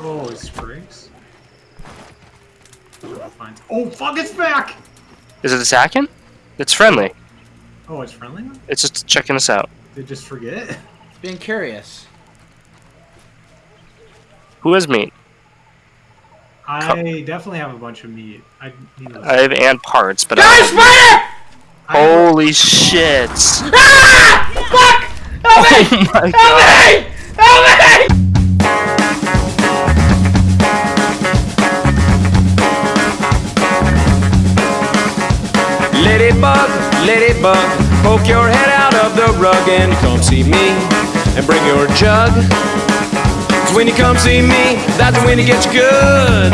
Oh, it's Spriggs. Fine. Oh, fuck, it's back! Is it attacking? It's friendly. Oh, it's friendly? It's just checking us out. Did it just forget? It's being curious. Who has meat? I definitely have a bunch of meat. I need those. I have ant parts, but Guys, I spider! I have- Holy shit! Ah! Fuck! Help me! Oh my Help god! me! Help me! Ladybug, ladybug, poke your head out of the rug and come see me and bring your jug. 'Cause when you come see me, that's when you get your good.